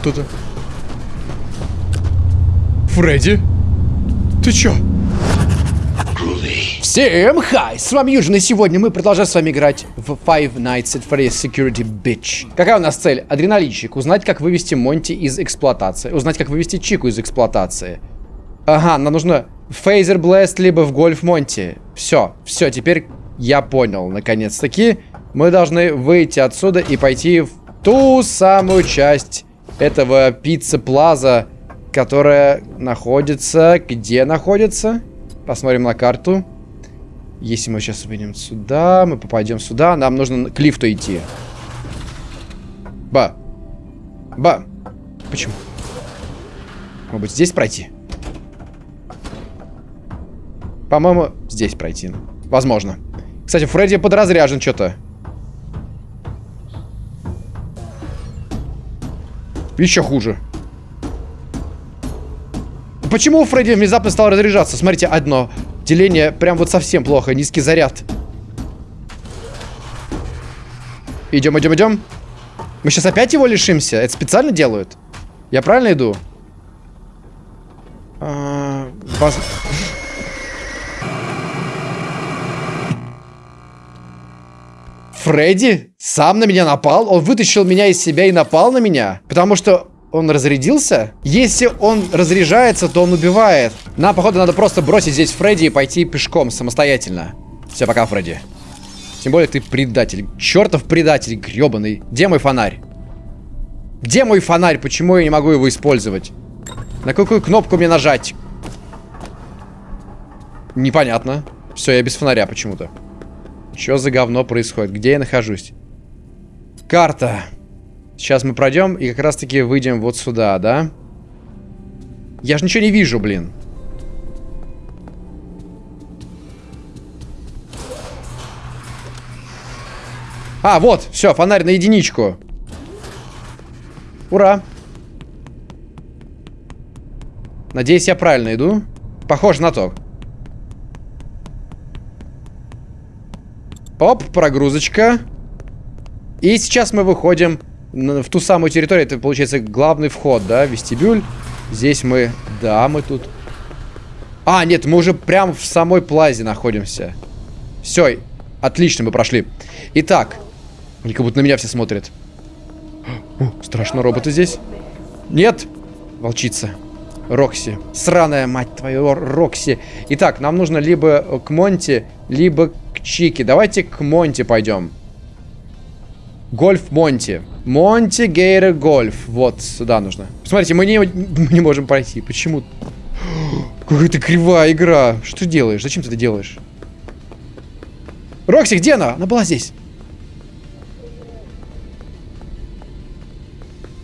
кто-то. Фредди? Ты чё? Всем хай! С вами Юджин, и сегодня мы продолжаем с вами играть в Five Nights at Freddy's Security Bitch. Какая у нас цель? Адреналинчик. Узнать, как вывести Монти из эксплуатации. Узнать, как вывести Чику из эксплуатации. Ага, нам нужно Фейзер Блэст, либо в Гольф Монти. Все, все, теперь я понял, наконец-таки. Мы должны выйти отсюда и пойти в ту самую часть этого пицца Плаза, которая находится... Где находится? Посмотрим на карту. Если мы сейчас выйдем сюда, мы попадем сюда, нам нужно к лифту идти. Ба. Ба. Почему? Может быть, здесь пройти? По-моему, здесь пройти. Возможно. Кстати, Фредди подразряжен что-то. Еще хуже. Почему Фредди внезапно стал разряжаться? Смотрите, одно. Деление прям вот совсем плохо. Низкий заряд. Идем, идем, идем. Мы сейчас опять его лишимся? Это специально делают? Я правильно иду? А, воз... Фредди сам на меня напал? Он вытащил меня из себя и напал на меня? Потому что он разрядился? Если он разряжается, то он убивает. Нам, походу, надо просто бросить здесь Фредди и пойти пешком самостоятельно. Все, пока, Фредди. Тем более ты предатель. Чертов предатель, гребаный. Где мой фонарь? Где мой фонарь? Почему я не могу его использовать? На какую кнопку мне нажать? Непонятно. Все, я без фонаря почему-то. Что за говно происходит? Где я нахожусь? Карта. Сейчас мы пройдем и как раз-таки выйдем вот сюда, да? Я же ничего не вижу, блин. А, вот, все, фонарь на единичку. Ура. Надеюсь, я правильно иду. Похоже на то. Оп, прогрузочка. И сейчас мы выходим в ту самую территорию. Это, получается, главный вход, да, вестибюль. Здесь мы... Да, мы тут... А, нет, мы уже прям в самой плазе находимся. Все, отлично, мы прошли. Итак, как будто на меня все смотрят. О, страшно, роботы здесь. Нет, волчица. Рокси. Сраная, мать твою, Рокси. Итак, нам нужно либо к Монти, либо к Чике. Давайте к Монти пойдем. Гольф Монти. Monty Gator Golf. Вот, сюда нужно. Смотрите, мы не, мы не можем пройти. Почему? Какая-то кривая игра. Что ты делаешь? Зачем ты это делаешь? Рокси, где она? Она была здесь.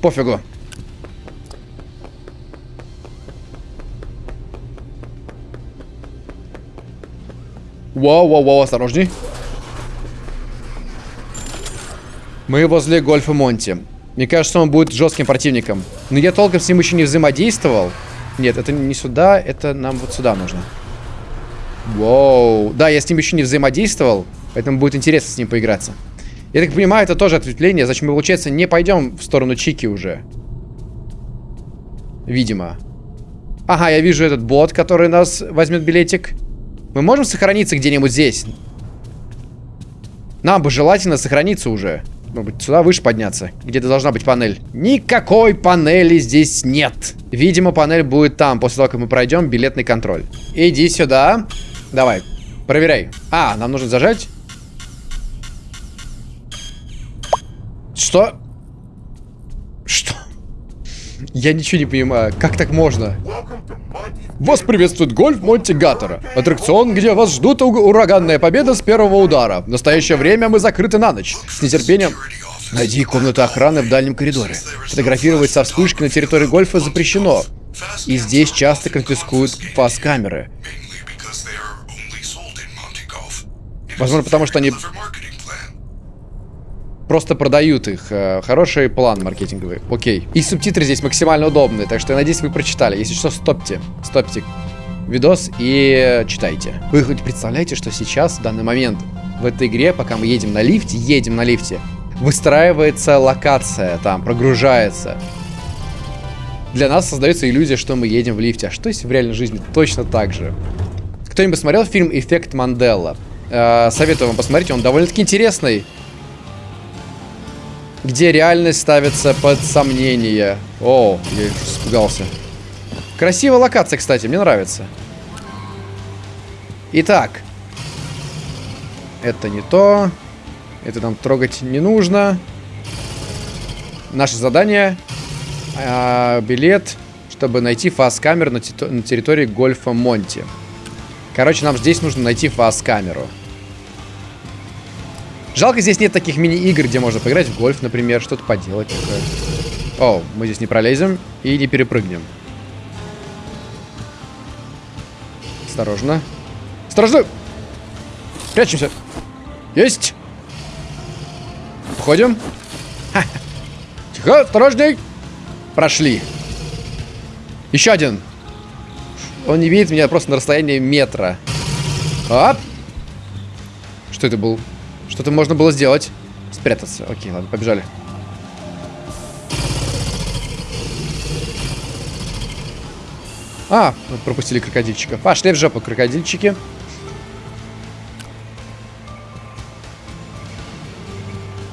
Пофигу. Вау, вау, вау, осторожней. Мы возле Гольфа Монти. Мне кажется, он будет жестким противником. Но я толком с ним еще не взаимодействовал. Нет, это не сюда, это нам вот сюда нужно. Воу. Да, я с ним еще не взаимодействовал, поэтому будет интересно с ним поиграться. Я так понимаю, это тоже ответвление, зачем мы, получается, не пойдем в сторону Чики уже. Видимо. Ага, я вижу этот бот, который нас возьмет билетик. Мы можем сохраниться где-нибудь здесь? Нам бы желательно сохраниться уже. Может быть, сюда выше подняться? Где-то должна быть панель. Никакой панели здесь нет. Видимо, панель будет там, после того, как мы пройдем билетный контроль. Иди сюда. Давай, проверяй. А, нам нужно зажать. Что? Я ничего не понимаю. Как так можно? Вас приветствует гольф Монти Гаттера. Аттракцион, где вас ждут ураганная победа с первого удара. В настоящее время мы закрыты на ночь. С нетерпением... Найди комнату охраны в дальнем коридоре. Фотографировать со вспышкой на территории гольфа запрещено. И здесь часто конфискуют фас-камеры. Возможно, потому что они просто продают их. Э, хороший план маркетинговый. Окей. И субтитры здесь максимально удобные, так что я надеюсь, вы прочитали. Если что, стопьте. Стопьте видос и читайте. Вы хоть представляете, что сейчас, в данный момент, в этой игре, пока мы едем на лифте, едем на лифте, выстраивается локация, там, прогружается. для нас создается иллюзия, что мы едем в лифте. А что если в реальной жизни точно так же? Кто-нибудь смотрел фильм «Эффект Мандела»? Э, советую вам посмотреть, он довольно-таки интересный. Где реальность ставится под сомнение. О, я испугался. Красивая локация, кстати, мне нравится. Итак. Это не то. Это нам трогать не нужно. Наше задание. А, билет, чтобы найти фаз-камеру на, на территории гольфа Монти. Короче, нам здесь нужно найти фаз-камеру. Жалко, здесь нет таких мини-игр, где можно поиграть в гольф, например, что-то поделать. Такое. О, мы здесь не пролезем и не перепрыгнем. Осторожно. Осторожно! Прячемся. Есть! Входим. Тихо, осторожней. Прошли. Еще один. Он не видит меня просто на расстоянии метра. Оп. Что это был? Что-то можно было сделать. Спрятаться. Окей, ладно, побежали. А, пропустили крокодильчика. Пошли в жопу, крокодильчики.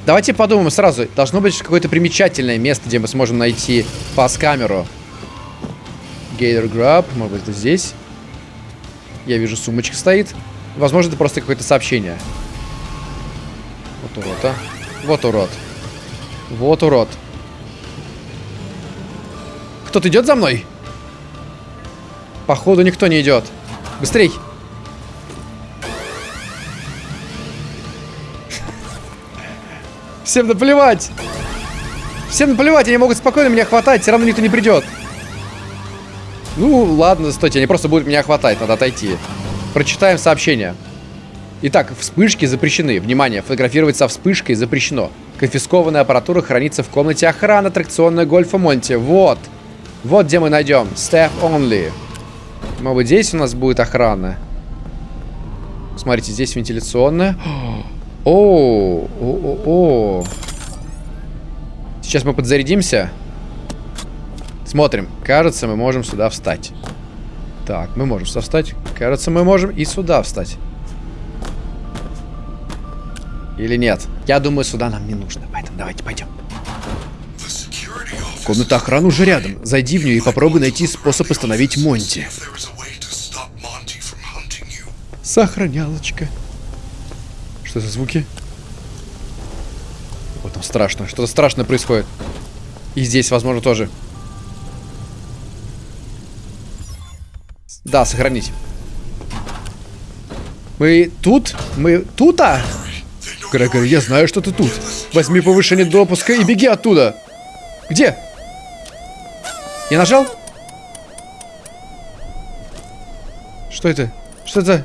Давайте подумаем сразу. Должно быть какое-то примечательное место, где мы сможем найти пас-камеру. Gator Grab. Может быть, это здесь. Я вижу, сумочка стоит. Возможно, это просто какое-то сообщение. Вот урод, а. Вот урод. Вот урод. Кто-то идет за мной? Походу, никто не идет. Быстрей! Всем наплевать! Всем наплевать, они могут спокойно меня хватать, все равно никто не придет. Ну, ладно, стойте, они просто будут меня хватать, надо отойти. Прочитаем сообщение. Итак, вспышки запрещены. Внимание, фотографировать со вспышкой запрещено. Конфискованная аппаратура хранится в комнате охраны аттракционной Гольфа Монти. Вот. Вот где мы найдем. Staff only. Может быть, здесь у нас будет охрана. Смотрите, здесь вентиляционная. О, о, о, о. Сейчас мы подзарядимся. Смотрим. Кажется, мы можем сюда встать. Так, мы можем сюда встать. Кажется, мы можем и сюда встать. Или нет? Я думаю, сюда нам не нужно. Поэтому давайте пойдем. Комната охраны уже рядом. Зайди в нее и попробуй найти способ остановить Монти. Сохранялочка. Что за звуки? Вот там страшно. Что-то страшное происходит. И здесь, возможно, тоже. Да, сохранить. Мы тут? Мы тут, а? Грегори, я знаю, что ты тут. Возьми повышение допуска и беги оттуда. Где? Я нажал? Что это? Что это?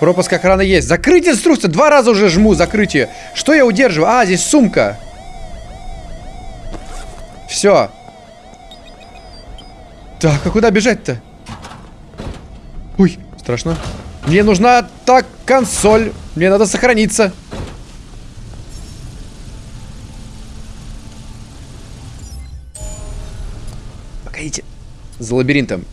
Пропуск охраны есть. Закрыть инструкцию. Два раза уже жму закрытие. Что я удерживаю? А, здесь сумка. Все. Так, а куда бежать-то? Ой, страшно. Мне нужна так консоль. Мне надо сохраниться. Погодите. За лабиринтом.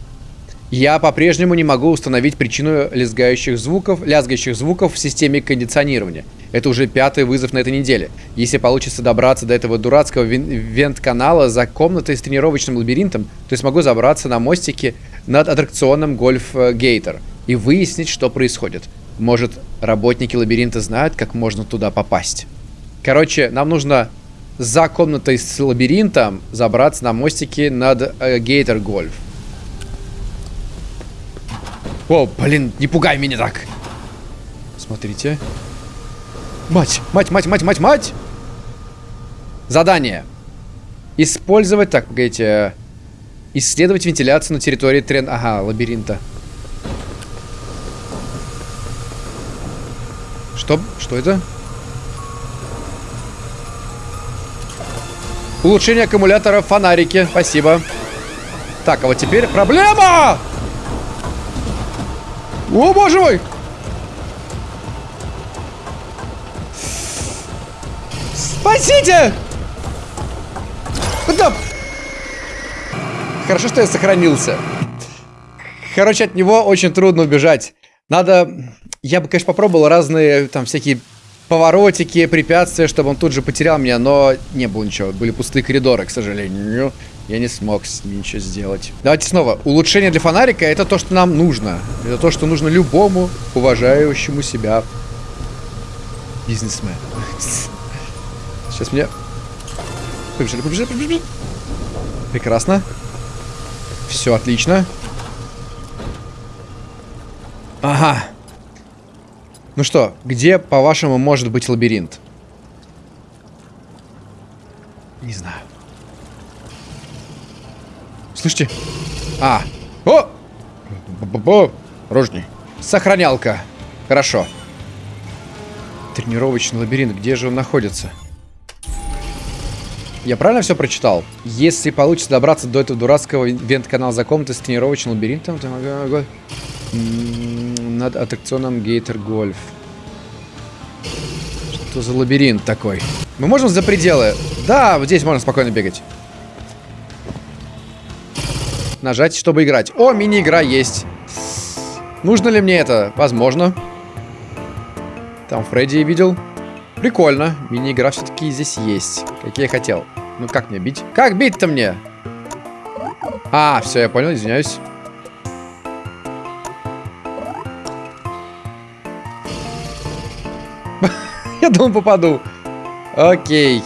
Я по-прежнему не могу установить причину лязгающих звуков, лязгающих звуков в системе кондиционирования. Это уже пятый вызов на этой неделе. Если получится добраться до этого дурацкого вент-канала за комнатой с тренировочным лабиринтом, то я смогу забраться на мостике над аттракционом Гольф Гейтер и выяснить, что происходит. Может, работники лабиринта знают, как можно туда попасть. Короче, нам нужно за комнатой с лабиринтом забраться на мостике над Гейтер Гольф. О, блин, не пугай меня так. Смотрите. Мать, мать, мать, мать, мать, мать. Задание. Использовать, так, погодите. Исследовать вентиляцию на территории трен... Ага, лабиринта. Что? Что это? Улучшение аккумулятора фонарики. Спасибо. Так, а вот теперь проблема! О, боже мой! Спасите! Да! Хорошо, что я сохранился. Короче, от него очень трудно убежать. Надо... Я бы, конечно, попробовал разные там всякие поворотики, препятствия, чтобы он тут же потерял меня, но не было ничего. Были пустые коридоры, к сожалению. Я не смог с ним ничего сделать. Давайте снова. Улучшение для фонарика это то, что нам нужно. Это то, что нужно любому уважающему себя бизнесмену. Сейчас меня... Побежали, побежали, побежали. Прекрасно. Все отлично. Ага. Ну что, где, по-вашему, может быть лабиринт? Не знаю. Слышите? А. О! Рожни. Сохранялка. Хорошо. Тренировочный лабиринт. Где же он находится? Я правильно все прочитал? Если получится добраться до этого дурацкого вент-канала за комнатой с тренировочным лабиринтом, то. Над аттракционом Гейтер Гольф. Что за лабиринт такой? Мы можем за пределы? Да, вот здесь можно спокойно бегать. Нажать, чтобы играть. О, мини-игра есть. Нужно ли мне это? Возможно. Там Фредди видел. Прикольно. Мини-игра все-таки здесь есть. Как я хотел. Ну как мне бить? Как бить-то мне? А, все, я понял, извиняюсь. я думал, попаду. Окей.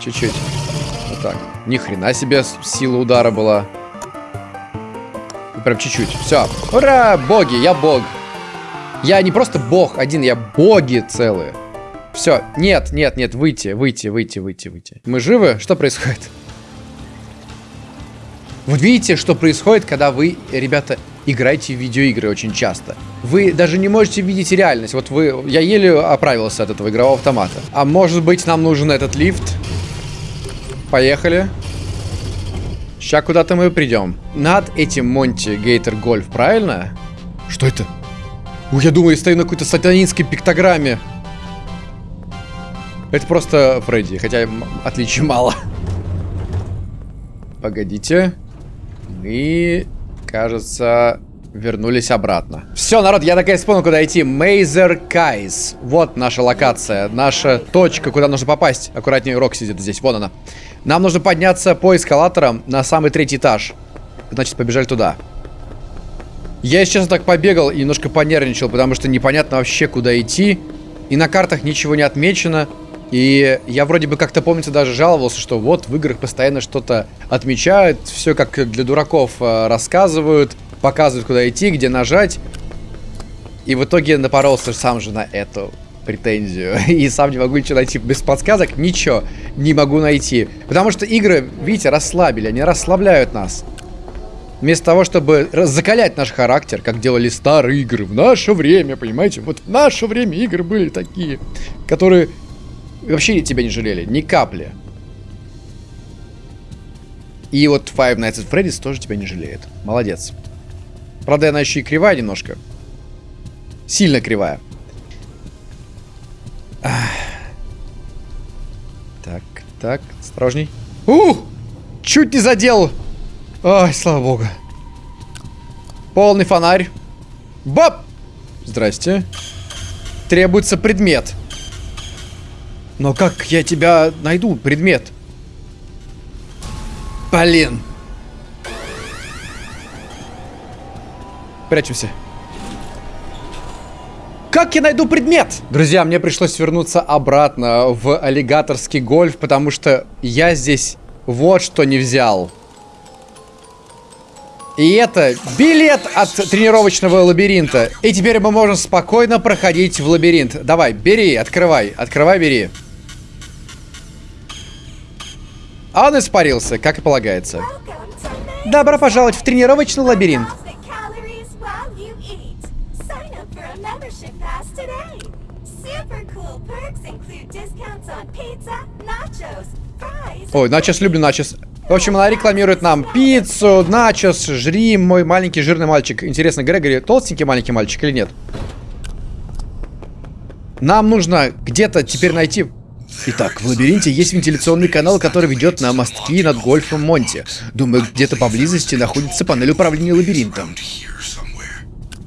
Чуть-чуть. Вот так. Ни хрена себе сила удара была. Прям чуть-чуть. Все. Ура! Боги, я бог. Я не просто бог один, я боги целые. Все, нет, нет, нет, выйти, выйти, выйти, выйти, выйти. Мы живы? Что происходит? Вот видите, что происходит, когда вы, ребята, играете в видеоигры очень часто. Вы даже не можете видеть реальность. Вот вы... Я еле оправился от этого игрового автомата. А может быть, нам нужен этот лифт? Поехали. Сейчас куда-то мы придем. Над этим Монти Гейтер Гольф, правильно? Что это? Ой, я думаю, я стою на какой-то сатанинской пиктограмме. Это просто Фредди, хотя отличий мало. Погодите. Мы, кажется, вернулись обратно. Все, народ, я наконец понял, куда идти. Мейзер Кайс. Вот наша локация, наша точка, куда нужно попасть. Аккуратнее, Рок сидит здесь, вон она. Нам нужно подняться по эскалаторам на самый третий этаж. Значит, побежали туда. Я сейчас так побегал и немножко понервничал, потому что непонятно вообще, куда идти. И на картах ничего не отмечено. И я вроде бы как-то, помните, даже жаловался, что вот в играх постоянно что-то отмечают, все как для дураков э, рассказывают, показывают, куда идти, где нажать. И в итоге напоролся сам же на эту претензию. И сам не могу ничего найти без подсказок. Ничего не могу найти. Потому что игры, видите, расслабили. Они расслабляют нас. Вместо того, чтобы закалять наш характер, как делали старые игры в наше время, понимаете? Вот в наше время игры были такие, которые вообще тебя не жалели, ни капли. И вот Five Nights at Freddy's тоже тебя не жалеет. Молодец. Правда, она еще и кривая немножко. Сильно кривая. Так, так, осторожней. Ух! Чуть не задел! Ой, слава богу. Полный фонарь. Баб! Здрасте. Требуется предмет. Но как я тебя найду, предмет? Блин. Прячемся. Как я найду предмет? Друзья, мне пришлось вернуться обратно в аллигаторский гольф, потому что я здесь вот что не взял. И это билет от тренировочного лабиринта. И теперь мы можем спокойно проходить в лабиринт. Давай, бери, открывай, открывай, бери. Он испарился, как и полагается. Добро пожаловать в тренировочный лабиринт. Ой, начос, люблю начос. В общем, она рекламирует нам пиццу, начос, жри, мой маленький жирный мальчик. Интересно, Грегори толстенький маленький мальчик или нет? Нам нужно где-то теперь найти Итак, в лабиринте есть вентиляционный канал, который ведет на мостки над гольфом Монти. Думаю, где-то поблизости находится панель управления лабиринтом.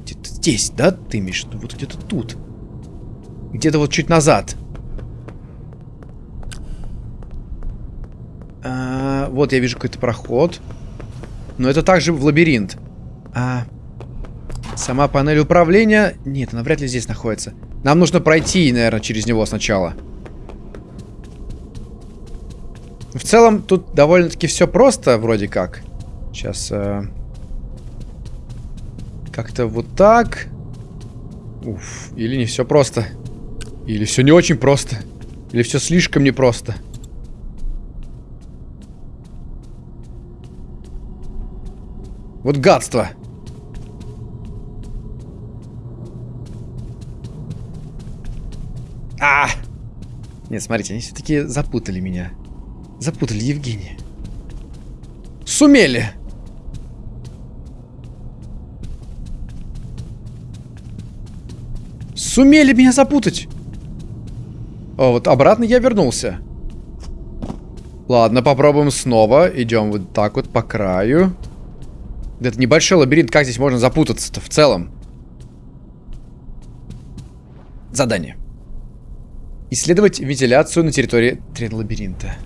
Где-то здесь, да, ты имеешь? Вот где-то тут. Где-то вот чуть назад. А, вот я вижу какой-то проход. Но это также в лабиринт. А, сама панель управления... Нет, она вряд ли здесь находится. Нам нужно пройти, наверное, через него сначала. В целом, тут довольно-таки все просто, вроде как. Сейчас... Э... Как-то вот так. Уф, или не все просто. Или все не очень просто. Или все слишком непросто. Вот гадство. А! Нет, смотрите, они все-таки запутали меня. Запутали Евгения. Сумели! Сумели меня запутать! О, вот обратно я вернулся. Ладно, попробуем снова. Идем вот так вот по краю. Это небольшой лабиринт, как здесь можно запутаться-то в целом? Задание. Исследовать вентиляцию на территории трен-лабиринта.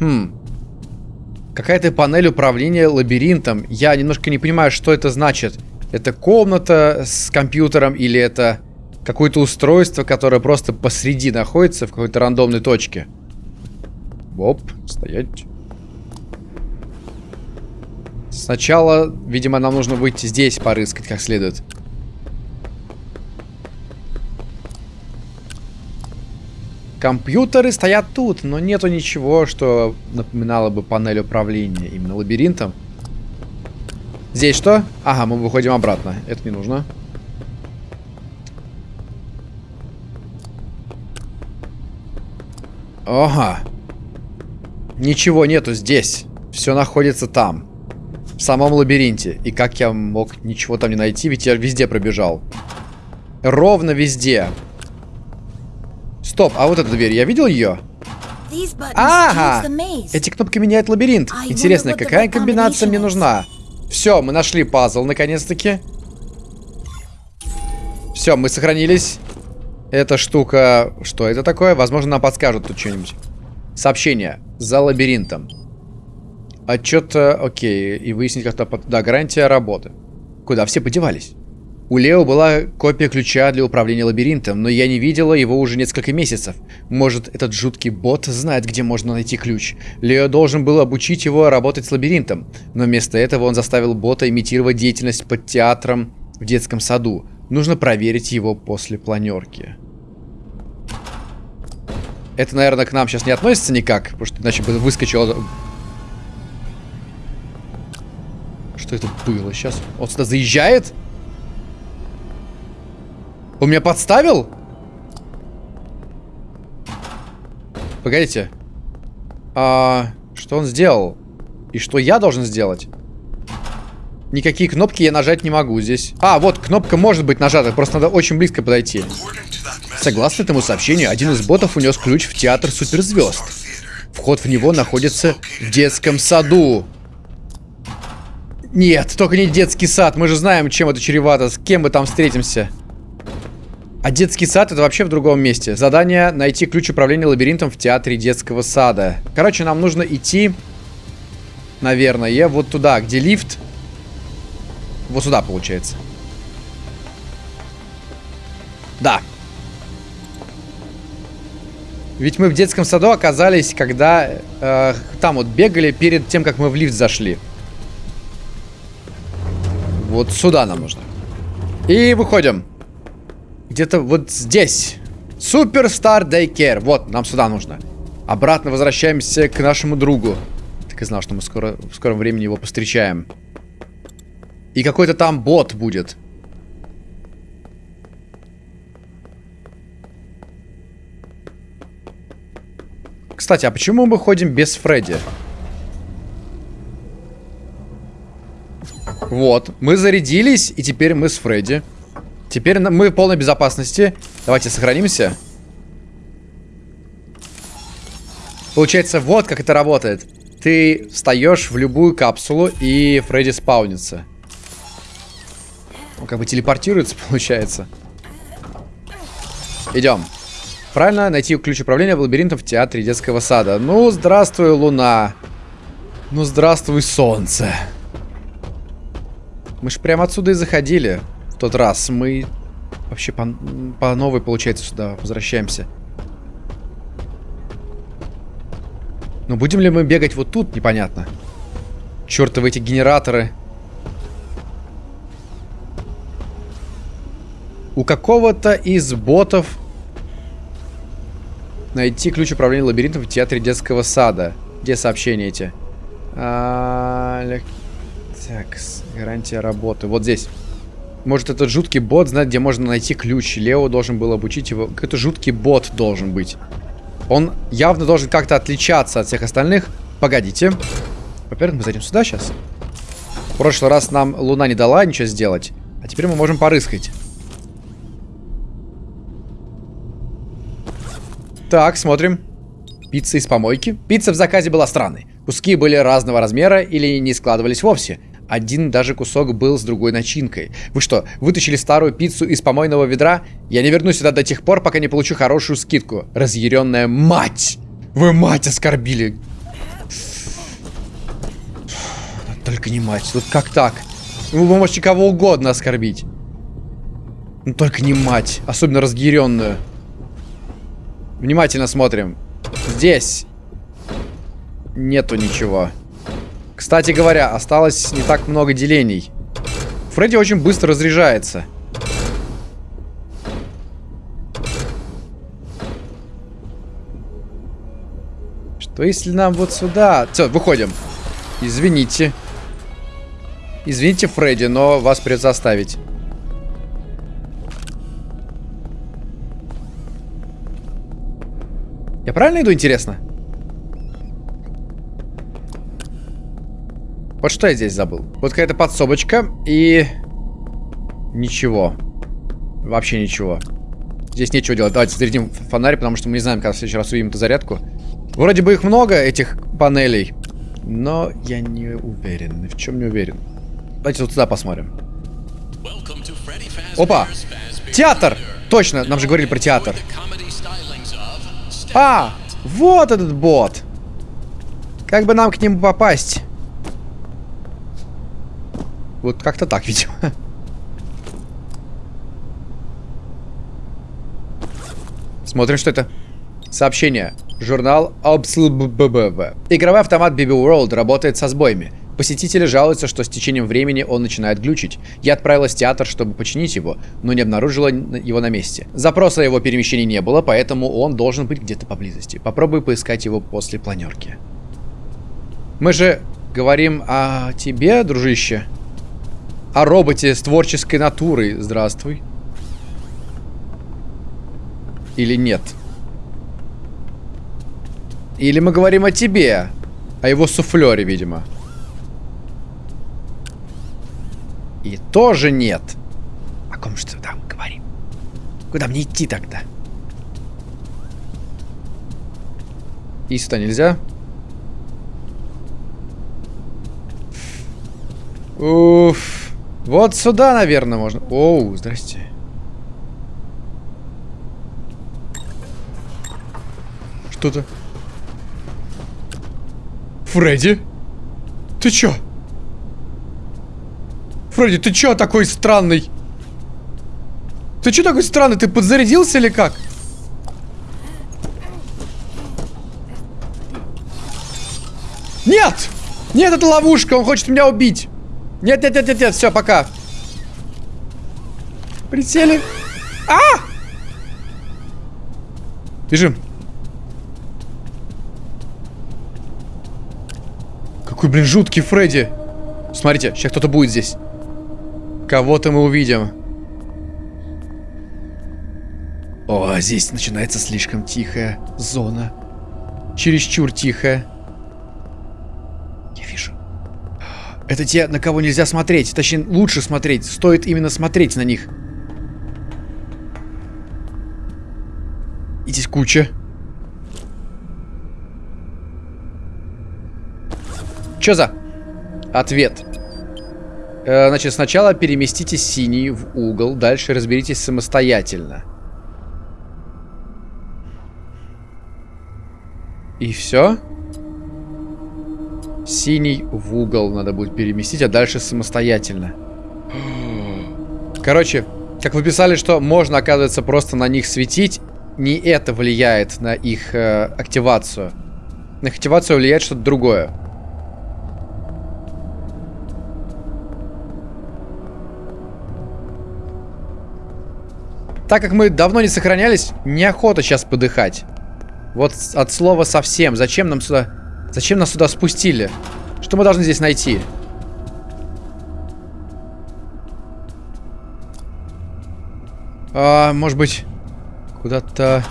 Хм. Какая-то панель управления лабиринтом. Я немножко не понимаю, что это значит. Это комната с компьютером или это какое-то устройство, которое просто посреди находится в какой-то рандомной точке. Оп, стоять. Сначала, видимо, нам нужно выйти здесь порыскать как следует. Компьютеры стоят тут, но нету ничего, что напоминало бы панель управления именно лабиринтом. Здесь что? Ага, мы выходим обратно. Это не нужно. Ага. Ничего нету здесь. Все находится там. В самом лабиринте. И как я мог ничего там не найти? Ведь я везде пробежал. Ровно везде. Стоп, а вот эта дверь, я видел ее? Ага! Эти кнопки меняют лабиринт. Интересно, какая комбинация мне нужна? Все, мы нашли пазл, наконец-таки. Все, мы сохранились. Эта штука... Что это такое? Возможно, нам подскажут тут что-нибудь. Сообщение. За лабиринтом. Отчет... Окей. И выяснить как-то... Да, гарантия работы. Куда все подевались? У Лео была копия ключа для управления лабиринтом, но я не видела его уже несколько месяцев. Может, этот жуткий бот знает, где можно найти ключ. Лео должен был обучить его работать с лабиринтом, но вместо этого он заставил бота имитировать деятельность под театром в детском саду. Нужно проверить его после планерки. Это, наверное, к нам сейчас не относится никак, потому что иначе бы выскочило... Что это было сейчас? Он сюда заезжает? Он меня подставил? Погодите. А, что он сделал? И что я должен сделать? Никакие кнопки я нажать не могу здесь. А, вот, кнопка может быть нажата, просто надо очень близко подойти. Согласно этому сообщению, один из ботов унес ключ в театр суперзвезд. Вход в него находится в детском саду. Нет, только не детский сад. Мы же знаем, чем это чревато. С кем мы там встретимся. А детский сад это вообще в другом месте. Задание найти ключ управления лабиринтом в театре детского сада. Короче, нам нужно идти, наверное, вот туда, где лифт. Вот сюда, получается. Да. Ведь мы в детском саду оказались, когда э, там вот бегали перед тем, как мы в лифт зашли. Вот сюда нам нужно. И выходим. Где-то вот здесь. Суперстар Дейкер. Вот, нам сюда нужно. Обратно возвращаемся к нашему другу. Так и знал, что мы скоро, в скором времени его повстречаем. И какой-то там бот будет. Кстати, а почему мы ходим без Фредди? Вот, мы зарядились, и теперь мы с Фредди. Теперь мы в полной безопасности. Давайте сохранимся. Получается, вот как это работает. Ты встаешь в любую капсулу, и Фредди спаунится. Он как бы телепортируется, получается. Идем. Правильно, найти ключ управления лабиринтом в театре детского сада. Ну, здравствуй, луна. Ну, здравствуй, солнце. Мы же прямо отсюда и заходили в тот раз. Мы вообще по, по новой, получается, сюда возвращаемся. Но будем ли мы бегать вот тут, непонятно. Чертовы эти генераторы. У какого-то из ботов найти ключ управления лабиринтом в театре детского сада. Где сообщения эти? А, так, гарантия работы. Вот здесь. Может, этот жуткий бот знает, где можно найти ключ. Лео должен был обучить его. Какой-то жуткий бот должен быть. Он явно должен как-то отличаться от всех остальных. Погодите. Во-первых, мы зайдем сюда сейчас. В прошлый раз нам Луна не дала ничего сделать. А теперь мы можем порыскать. Так, смотрим. Пицца из помойки. Пицца в заказе была странной. Куски были разного размера или не складывались вовсе. Один даже кусок был с другой начинкой. Вы что, вытащили старую пиццу из помойного ведра? Я не вернусь сюда до тех пор, пока не получу хорошую скидку. Разъяренная мать! Вы мать оскорбили! Только не мать. Вот как так? Вы можете кого угодно оскорбить. Но только не мать. Особенно разъяренную. Внимательно смотрим. Здесь нету ничего. Кстати говоря, осталось не так много делений. Фредди очень быстро разряжается. Что если нам вот сюда... Все, выходим. Извините. Извините, Фредди, но вас придется оставить. Я правильно иду, интересно? Вот что я здесь забыл? Вот какая-то подсобочка и... Ничего. Вообще ничего. Здесь нечего делать. Давайте зарядим фонарь, потому что мы не знаем, когда в следующий раз увидим эту зарядку. Вроде бы их много, этих панелей. Но я не уверен. В чем не уверен. Давайте вот туда посмотрим. Опа! Театр! Точно, нам же говорили про театр. А! Вот этот бот! Как бы нам к нему попасть? Вот как-то так, видимо. Смотрим, что это. Сообщение. Журнал ОБСЛББВ. Игровой автомат BB World работает со сбоями. Посетители жалуются, что с течением времени он начинает глючить. Я отправилась в театр, чтобы починить его, но не обнаружила его на месте. Запроса о его перемещении не было, поэтому он должен быть где-то поблизости. Попробую поискать его после планерки. Мы же говорим о тебе, дружище о роботе с творческой натурой. Здравствуй. Или нет? Или мы говорим о тебе? О его суфлере, видимо. И тоже нет. О ком что там говорим? Куда мне идти тогда? И сюда нельзя? Уф. Вот сюда, наверное, можно. Оу, здрасте. Что-то. Фредди? Ты чё? Фредди, ты чё такой странный? Ты чё такой странный? Ты подзарядился или как? Нет! Нет, это ловушка, он хочет меня убить. Нет, нет, нет, нет, нет, все, пока. Присели. А! Бежим. Какой, блин, жуткий Фредди. Смотрите, сейчас кто-то будет здесь. Кого-то мы увидим. О, здесь начинается слишком тихая зона. Чересчур тихая. Это те, на кого нельзя смотреть. Точнее, лучше смотреть. Стоит именно смотреть на них. И здесь куча. Чё за? Ответ. Э, значит, сначала переместите синий в угол, дальше разберитесь самостоятельно. И все? Синий в угол надо будет переместить, а дальше самостоятельно. Короче, как вы писали, что можно, оказывается, просто на них светить, не это влияет на их э, активацию. На их активацию влияет что-то другое. Так как мы давно не сохранялись, неохота сейчас подыхать. Вот от слова совсем. Зачем нам сюда... Зачем нас сюда спустили? Что мы должны здесь найти? А, может быть... Куда-то...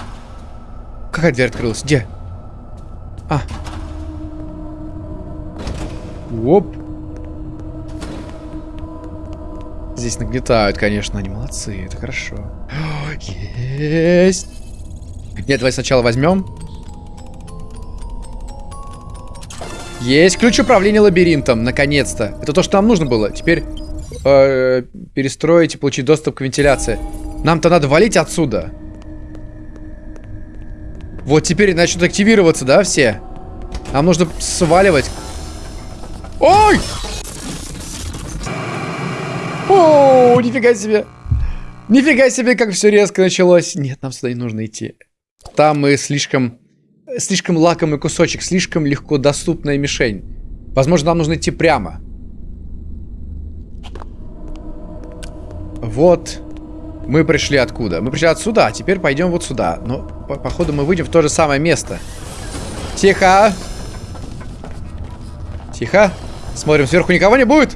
Какая дверь открылась? Где? А. Оп. Здесь нагнетают, конечно, они молодцы, это хорошо. Есть! Нет, давай сначала возьмем. Есть ключ управления лабиринтом, наконец-то. Это то, что нам нужно было. Теперь э, перестроить и получить доступ к вентиляции. Нам-то надо валить отсюда. Вот теперь начнут активироваться, да, все? Нам нужно сваливать. Ой! О, нифига себе. Нифига себе, как все резко началось. Нет, нам сюда не нужно идти. Там мы слишком... Слишком лакомый кусочек, слишком легко доступная мишень. Возможно, нам нужно идти прямо. Вот. Мы пришли откуда? Мы пришли отсюда, а теперь пойдем вот сюда. Но, по походу, мы выйдем в то же самое место. Тихо. Тихо. Смотрим, сверху никого не будет?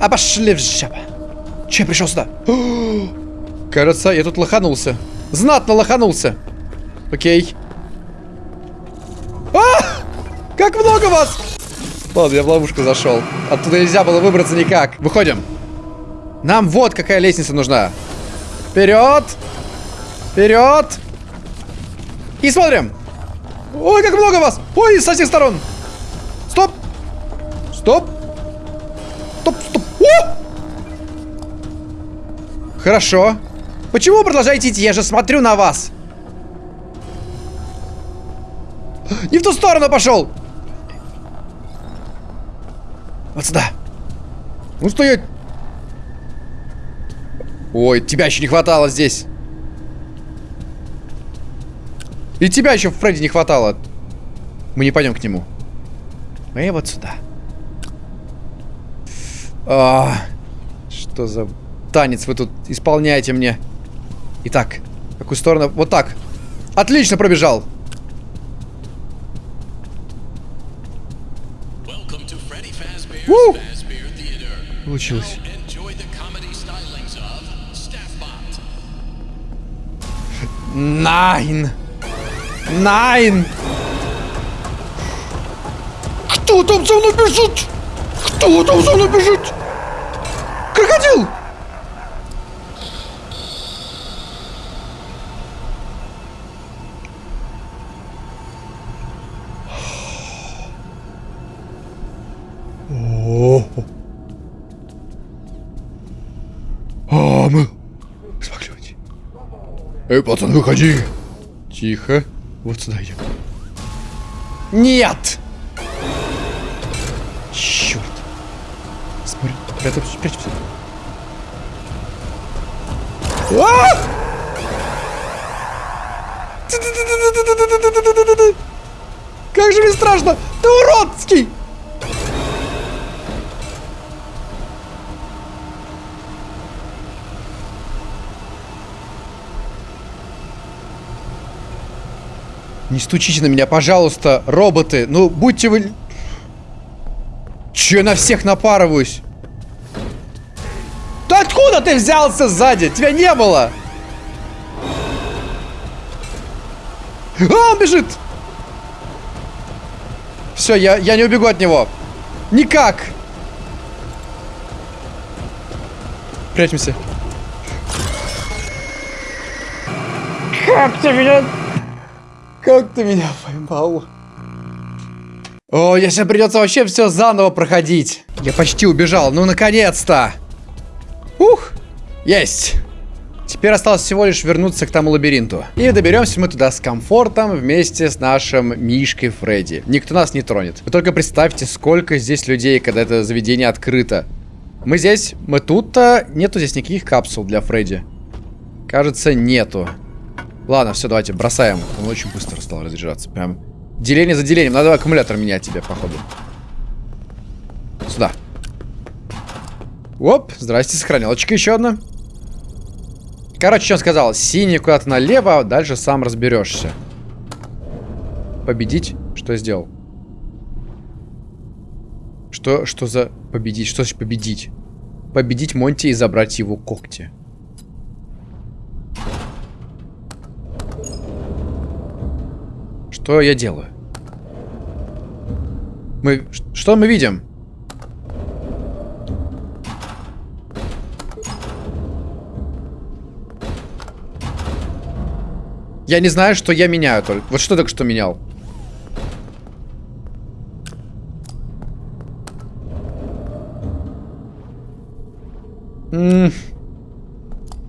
А пошли в жаба. Че пришел сюда? Кажется, я тут лоханулся. Знатно лоханулся. Окей. А! Как много вас! Ладно, я в ловушку зашел. Оттуда нельзя было выбраться никак. Выходим. Нам вот какая лестница нужна. Вперед! Вперед! И смотрим. Ой, как много вас! Ой, со всех сторон! Стоп! Стоп! Стоп, стоп! О! Хорошо. Почему вы продолжаете идти? Я же смотрю на вас. Не в ту сторону пошел. Вот сюда. Ну стоять. Ой, тебя еще не хватало здесь. И тебя еще в Фредди не хватало. Мы не пойдем к нему. Мы вот сюда. А, что за танец вы тут исполняете мне? Итак, какую сторону? Вот так. Отлично пробежал. У! Получилось. Найн! Найн! Кто там за мной бежит? Кто там за мной бежит? Крокодил! О, а мы смогли уйти. Эй, пацан, выходи. Тихо. Вот сюда идем. Нет! Прятаться, прячемся. А! Как же мне страшно! Ты уродский! Не стучите на меня, пожалуйста, роботы. Ну, будьте вы... Че я на всех напарываюсь? Да откуда ты взялся сзади? Тебя не было! А, он бежит! Все, я, я не убегу от него. Никак! Прячемся. Как меня... Как ты меня поймал? О, сейчас придется вообще все заново проходить. Я почти убежал. Ну, наконец-то! Ух! Есть! Теперь осталось всего лишь вернуться к тому лабиринту. И доберемся мы туда с комфортом вместе с нашим Мишкой Фредди. Никто нас не тронет. Вы только представьте, сколько здесь людей, когда это заведение открыто. Мы здесь, мы тут-то, нету здесь никаких капсул для Фредди. Кажется, нету. Ладно, все, давайте бросаем. Он очень быстро стал разряжаться. Прям деление за делением. Надо аккумулятор менять тебе, походу. Сюда. Оп, здрасте, сохранялочка еще одна. Короче, он сказал? Синий куда-то налево, а дальше сам разберешься. Победить? Что сделал? Что, что за победить? Что значит победить? Победить Монти и забрать его когти. Что я делаю? Мы... Что мы видим? Я не знаю, что я меняю только. Вот что только что менял?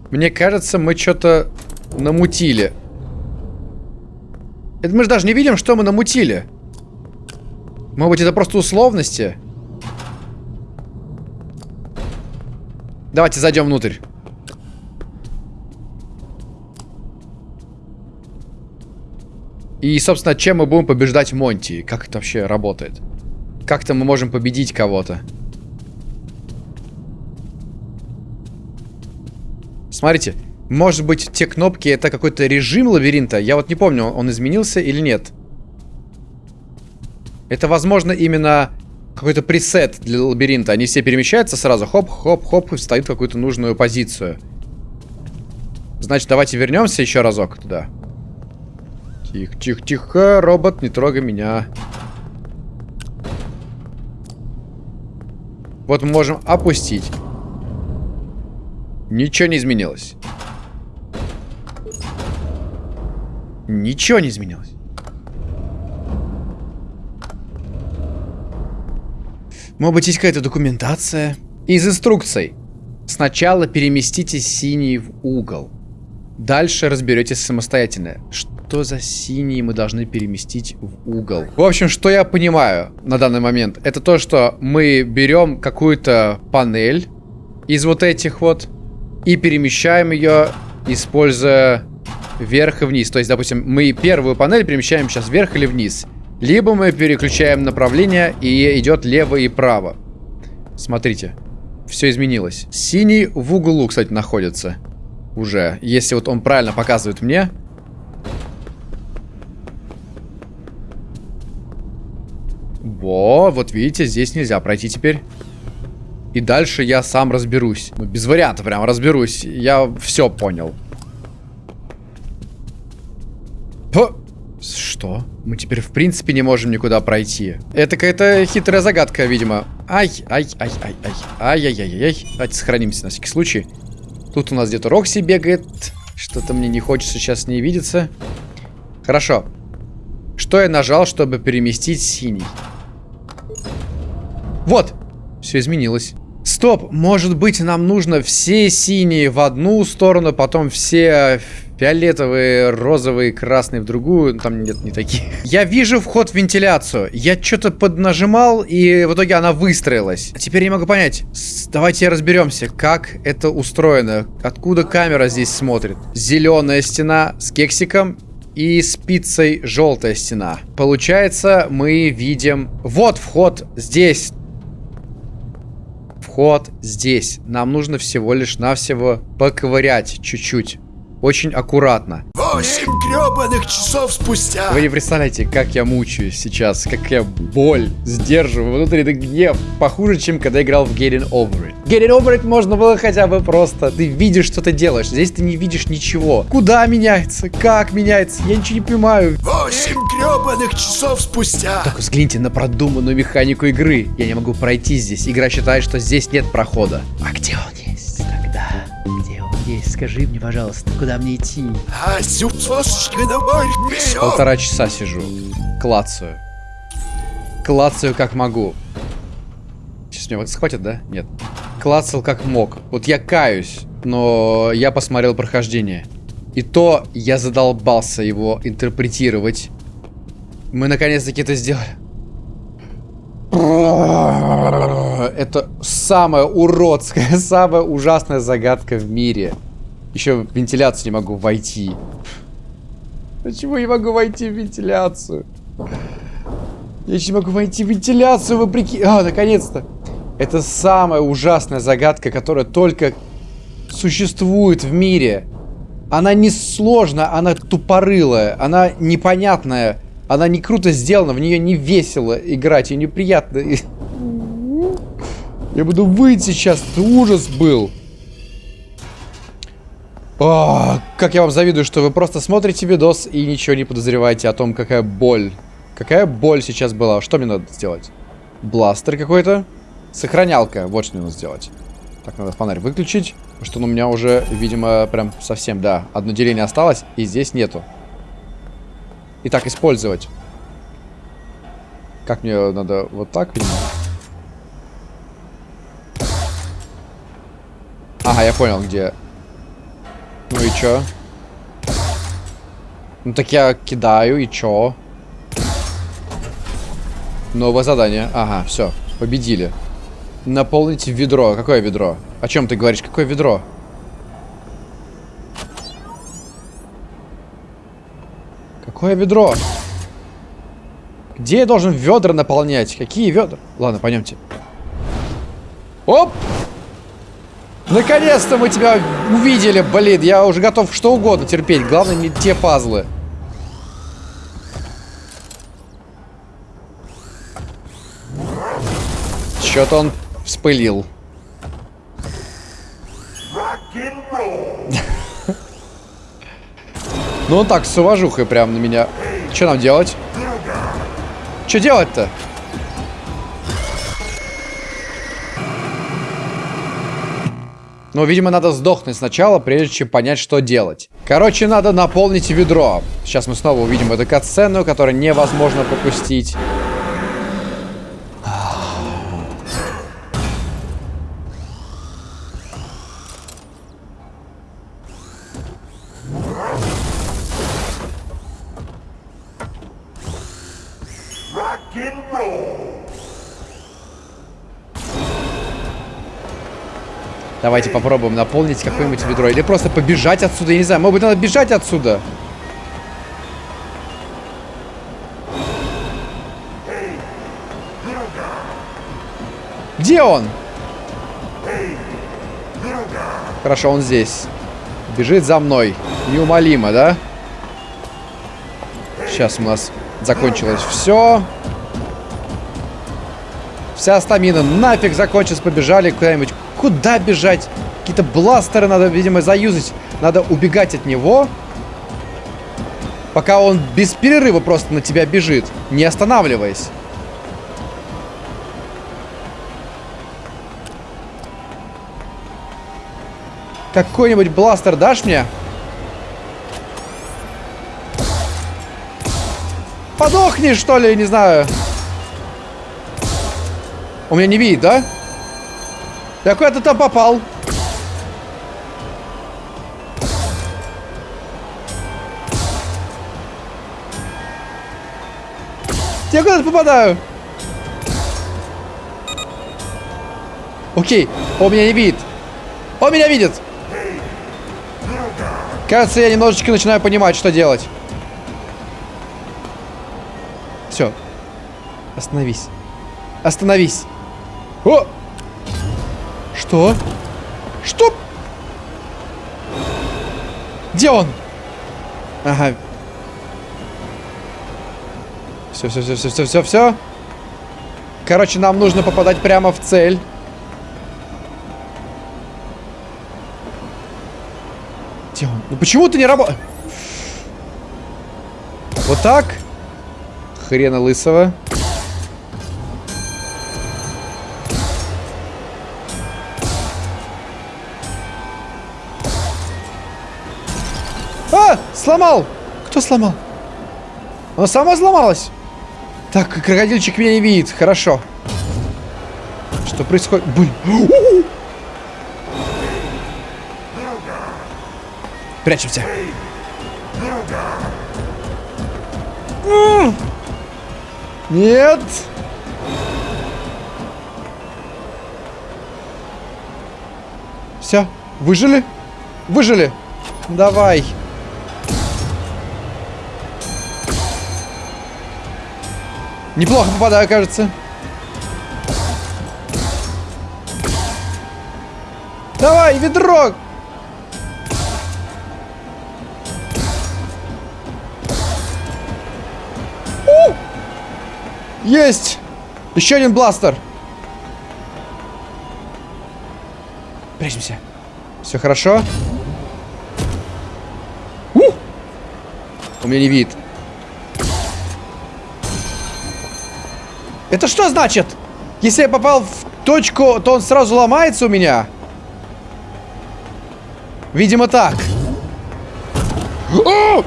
Мне кажется, мы что-то намутили. Это мы же даже не видим, что мы намутили. Может быть, это просто условности? Давайте зайдем внутрь. И, собственно, чем мы будем побеждать Монти? Как это вообще работает? Как-то мы можем победить кого-то? Смотрите, может быть, те кнопки это какой-то режим лабиринта? Я вот не помню, он изменился или нет. Это, возможно, именно какой-то пресет для лабиринта. Они все перемещаются сразу, хоп-хоп-хоп, и встают в какую-то нужную позицию. Значит, давайте вернемся еще разок туда. Тихо, тихо, тихо, робот, не трогай меня. Вот мы можем опустить. Ничего не изменилось. Ничего не изменилось. Может быть, есть какая-то документация? Из инструкций. Сначала переместите синий в угол. Дальше разберетесь самостоятельно. Что за синий мы должны переместить в угол? В общем, что я понимаю на данный момент, это то, что мы берем какую-то панель из вот этих вот и перемещаем ее, используя вверх и вниз. То есть, допустим, мы первую панель перемещаем сейчас вверх или вниз. Либо мы переключаем направление и идет лево и право. Смотрите, все изменилось. Синий в углу, кстати, находится уже. Если вот он правильно показывает мне. Во, вот видите, здесь нельзя пройти теперь. И дальше я сам разберусь. Ну, без вариантов прям разберусь. Я все понял. Что? Мы теперь в принципе не можем никуда пройти. Это какая-то хитрая загадка, видимо. Ай, ай, ай, ай, ай. Ай-яй-яй-яй. Давайте сохранимся на всякий случай. Тут у нас где-то Рокси бегает. Что-то мне не хочется сейчас не видеться. Хорошо. Что я нажал, чтобы переместить синий? Вот! Все изменилось. Стоп, может быть нам нужно все синие в одну сторону, потом все фиолетовые, розовые, красные в другую. Там нет не таких. Я вижу вход в вентиляцию. Я что-то поднажимал, и в итоге она выстроилась. А теперь не могу понять. Давайте разберемся, как это устроено. Откуда камера здесь смотрит. Зеленая стена с кексиком и спицей желтая стена. Получается, мы видим... Вот вход здесь вход здесь. Нам нужно всего лишь навсего поковырять чуть-чуть. Очень аккуратно. Восемь гребаных часов спустя. Вы не представляете, как я мучаюсь сейчас, как я боль сдерживаю внутренний гнев. Похуже, чем когда играл в Getting Over It. Getting Over It можно было хотя бы просто. Ты видишь, что ты делаешь. Здесь ты не видишь ничего. Куда меняется? Как меняется? Я ничего не понимаю. Восемь гребаных часов спустя. Так взгляните на продуманную механику игры. Я не могу пройти здесь. Игра считает, что здесь нет прохода. А где он Скажи мне, пожалуйста, куда мне идти? А. Полтора часа сижу. Клацаю. Клацаю как могу. Сейчас меня вот схватят, да? Нет. Клацал как мог. Вот я каюсь, но я посмотрел прохождение. И то я задолбался его интерпретировать. Мы наконец-таки это сделали. Это самая уродская, самая ужасная загадка в мире. Еще в вентиляцию не могу войти. Почему я могу войти в вентиляцию? Я еще не могу войти в вентиляцию, вопреки... А, наконец-то. Это самая ужасная загадка, которая только существует в мире. Она не сложная, она тупорылая, она непонятная, она не круто сделана, в нее не весело играть, и неприятно. Я буду выйти сейчас, ужас был. О, как я вам завидую, что вы просто смотрите видос и ничего не подозреваете о том, какая боль. Какая боль сейчас была. Что мне надо сделать? Бластер какой-то. Сохранялка. Вот что мне надо сделать. Так, надо фонарь выключить. Потому что он у меня уже, видимо, прям совсем, да. Одно деление осталось, и здесь нету. Итак, использовать. Как мне надо? Вот так, видимо? Ага, я понял, где. Ну и чё? Ну так я кидаю, и чё? Новое задание. Ага, все, победили. Наполните ведро. Какое ведро? О чем ты говоришь? Какое ведро? Какое ведро? Где я должен ведра наполнять? Какие ведра? Ладно, пойдемте. Оп! Наконец-то мы тебя увидели, блин. Я уже готов что угодно терпеть. Главное, не те пазлы. Что-то он вспылил. Ну он так, с уважухой прям на меня. Что нам делать? Что делать-то? Ну, видимо, надо сдохнуть сначала, прежде чем понять, что делать. Короче, надо наполнить ведро. Сейчас мы снова увидим эту катсцену, которую невозможно пропустить. Давайте попробуем наполнить какое-нибудь ведро. Или просто побежать отсюда, я не знаю. Может быть, надо бежать отсюда? Где он? Хорошо, он здесь. Бежит за мной. Неумолимо, да? Сейчас у нас закончилось все. Вся стамина нафиг закончилась. Побежали куда-нибудь Куда бежать? Какие-то бластеры надо, видимо, заюзать. Надо убегать от него. Пока он без перерыва просто на тебя бежит. Не останавливаясь. Какой-нибудь бластер дашь мне? Подохни, что ли, не знаю. У меня не видит, да? Я куда-то там попал. Я куда-то попадаю. Окей, он меня не видит. Он меня видит. Кажется, я немножечко начинаю понимать, что делать. Все. Остановись. Остановись. О! Что? Что? Где он? Ага. Все, все, все, все, все, все, все. Короче, нам нужно попадать прямо в цель. Где он? Ну почему ты не работаешь? Вот так. Хрена лысого. А! Сломал! Кто сломал? Она сама сломалась. Так, крокодильчик меня не видит. Хорошо. Что происходит? Блин. Прячемся. Нет. Все, выжили? Выжили. Давай. Неплохо попадаю, кажется. Давай, ведро! У! Есть! Еще один бластер. Прячемся. Все хорошо. У! У меня не видит. Это что значит? Если я попал в точку, то он сразу ломается у меня? Видимо, так. О!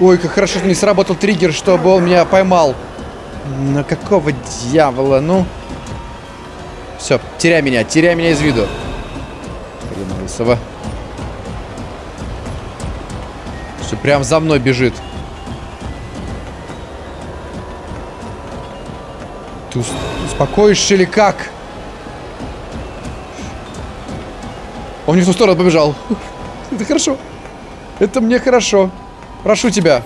Ой, как хорошо, что не сработал триггер, чтобы он меня поймал. На какого дьявола, ну? Все, теряй меня, теряй меня из виду. Хрена. Все, прям за мной бежит. Ты ус успокоишься или как? Он не в ту сторону побежал. Это хорошо. Это мне хорошо. Прошу тебя.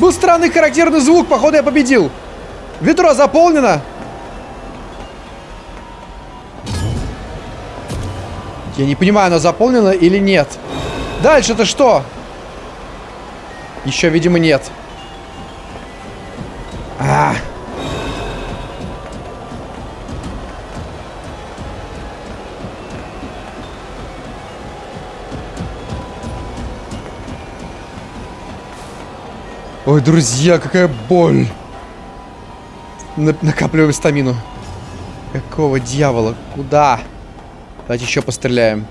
Был странный характерный звук, походу я победил. Ведро заполнено. Я не понимаю, оно заполнено или нет. Дальше-то что? Еще, видимо, нет. А. Ой, друзья, какая боль. На накапливаем стамину. Какого дьявола? Куда? Давайте еще постреляем.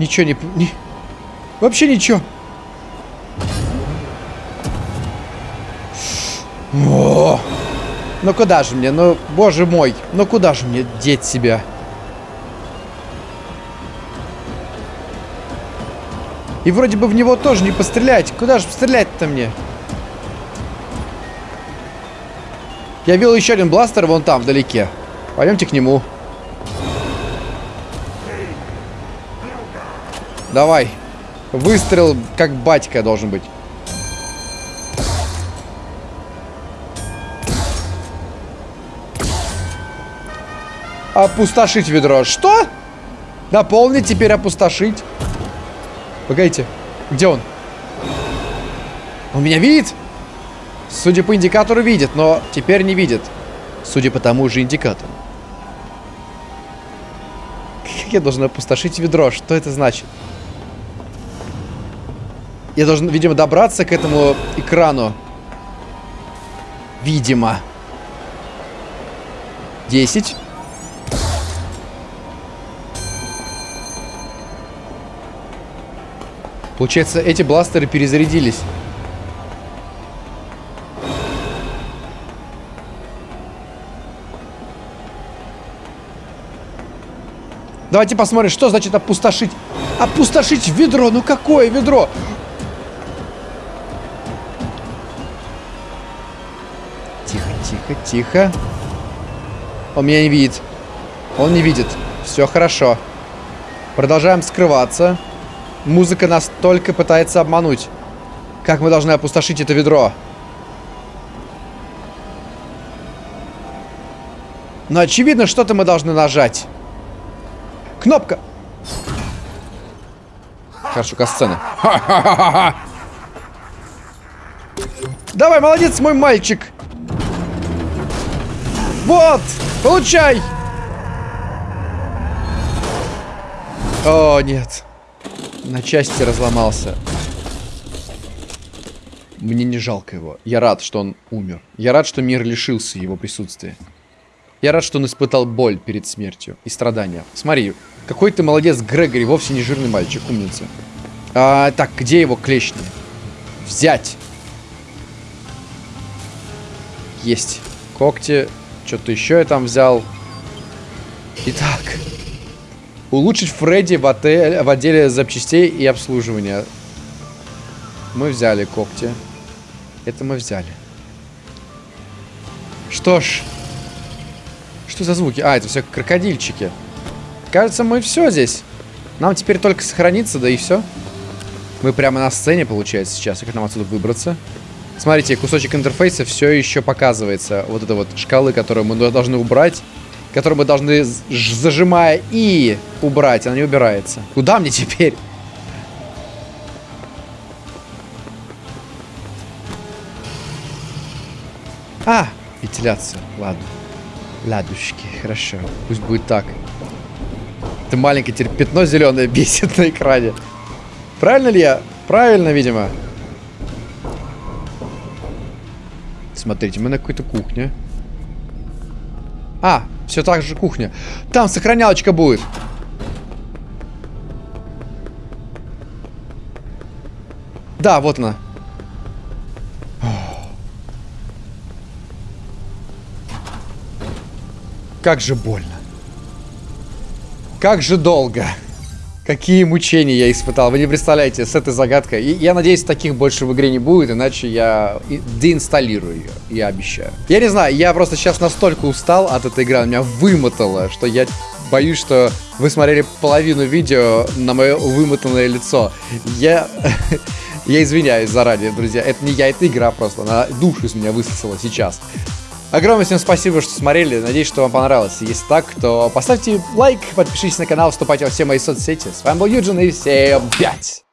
Ничего не... не... Вообще ничего. О! Ну куда же мне? Ну, боже мой. Ну куда же мне деть себя? И вроде бы в него тоже не пострелять. Куда же пострелять-то мне? Я видел еще один бластер вон там, вдалеке. Пойдемте к нему. Давай. Выстрел, как батька должен быть. Опустошить ведро. Что? Наполнить, теперь опустошить. Погодите. Где он? Он меня видит? Судя по индикатору видит, но теперь не видит. Судя по тому же индикатору. Как я должен опустошить ведро? Что это значит? Я должен, видимо, добраться к этому экрану. Видимо. Десять. Получается, эти бластеры перезарядились. Давайте посмотрим, что значит опустошить. Опустошить ведро. Ну какое ведро? Тихо, тихо, тихо. Он меня не видит. Он не видит. Все хорошо. Продолжаем скрываться. Музыка нас только пытается обмануть. Как мы должны опустошить это ведро? Но очевидно, что-то мы должны нажать. Кнопка! Хорошо, касцена. Давай, молодец, мой мальчик. Вот, получай. О, нет. На части разломался. Мне не жалко его. Я рад, что он умер. Я рад, что мир лишился его присутствия. Я рад, что он испытал боль перед смертью и страдания. Смотри, какой ты молодец, Грегори, вовсе не жирный мальчик, умница. А, так, где его клешни? Взять. Есть. Когти. Что-то еще я там взял. Итак. Улучшить Фредди в, отель, в отделе запчастей и обслуживания. Мы взяли когти. Это мы взяли. Что ж. Что за звуки? А, это все крокодильчики. Кажется, мы все здесь. Нам теперь только сохраниться, да и все. Мы прямо на сцене, получается, сейчас. Как нам отсюда выбраться? Смотрите, кусочек интерфейса все еще показывается. Вот это вот шкалы, которые мы должны убрать. Которые мы должны, зажимая и убрать. Она не убирается. Куда мне теперь? А, вентиляция. Ладно. Ладушки, хорошо. Пусть будет так. Это маленькое теперь пятно зеленое бесит на экране. Правильно ли я? Правильно, видимо. Смотрите, мы на какой-то кухне. А, все так же кухня. Там сохранялочка будет. Да, вот она. Как же больно. Как же долго. Какие мучения я испытал. Вы не представляете, с этой загадкой. И я надеюсь, таких больше в игре не будет, иначе я деинсталлирую ее. Я обещаю. Я не знаю, я просто сейчас настолько устал от этой игры, она меня вымотала, что я боюсь, что вы смотрели половину видео на мое вымотанное лицо. Я... Я извиняюсь заранее, друзья. Это не я, это игра просто. Она душу из меня высосала сейчас. Огромное всем спасибо, что смотрели. Надеюсь, что вам понравилось. Если так, то поставьте лайк, подпишитесь на канал, вступайте во все мои соцсети. С вами был Юджин и всем пять.